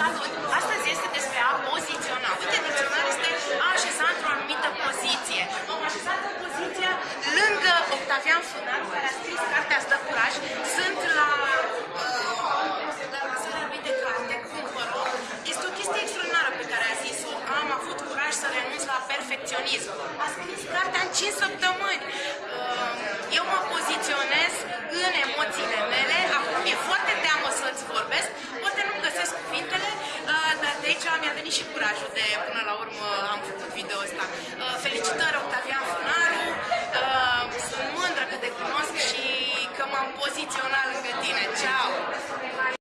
Salut! Astăzi este despre a poziționa. Uite, dicționar este a așeza într-o anumită poziție. M-am așezat în poziția lângă Octavian Funaru, care a scris cartea Stă curaj. Sunt la uh, la lansarea lui de carte, cumpăr-o. Este o chestie extraordinară pe care a zis-o. Am avut curaj să renunț la perfecționism. A scris cartea în 5 săptămâni. Mi-a venit și curajul de până la urmă am făcut video ăsta. Uh, felicitări Octavian Funaru. Uh, Sunt mândră că te cunosc și că m-am poziționat lângă tine. Ciao!